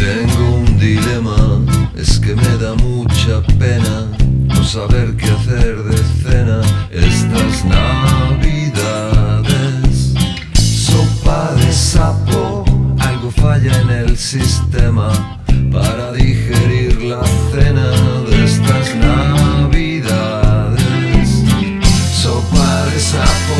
Tengo un dilema, es que me da mucha pena no saber qué hacer de cena estas navidades. Sopa de sapo, algo falla en el sistema para digerir la cena de estas navidades. Sopa de sapo,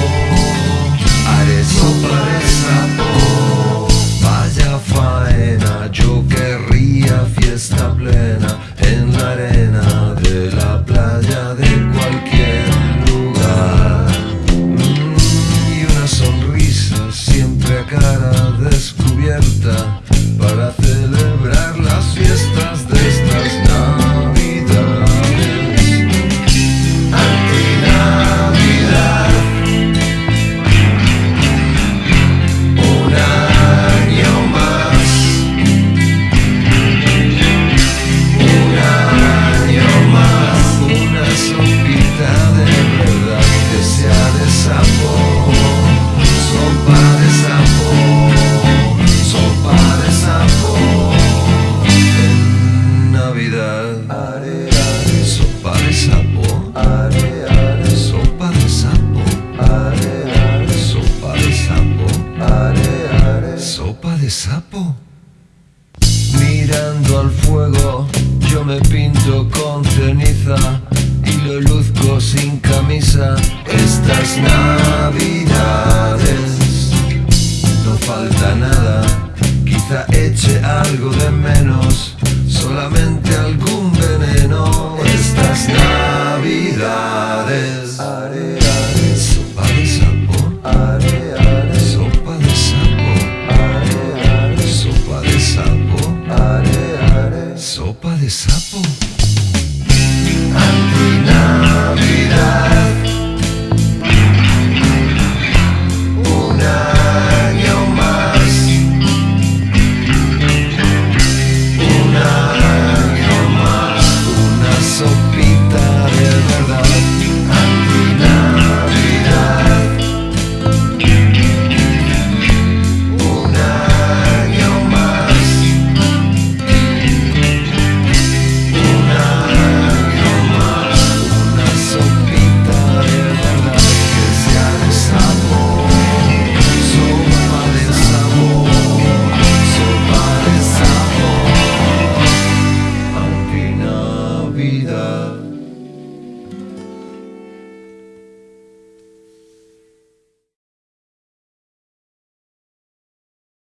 Mirando al fuego, yo me pinto con ceniza y lo luzco sin camisa. Estas navidades no falta nada, sapo.